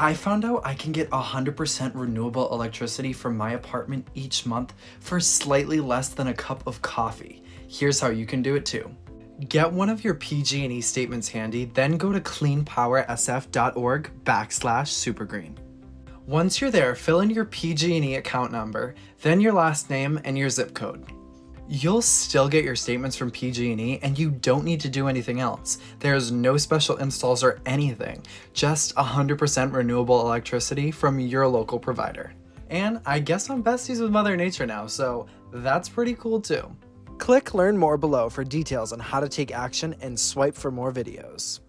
I found out I can get 100% renewable electricity from my apartment each month for slightly less than a cup of coffee. Here's how you can do it too. Get one of your PG&E statements handy, then go to cleanpowersf.org backslash supergreen. Once you're there, fill in your PG&E account number, then your last name and your zip code. You'll still get your statements from PG&E and you don't need to do anything else. There's no special installs or anything, just 100% renewable electricity from your local provider. And I guess I'm besties with Mother Nature now, so that's pretty cool too. Click learn more below for details on how to take action and swipe for more videos.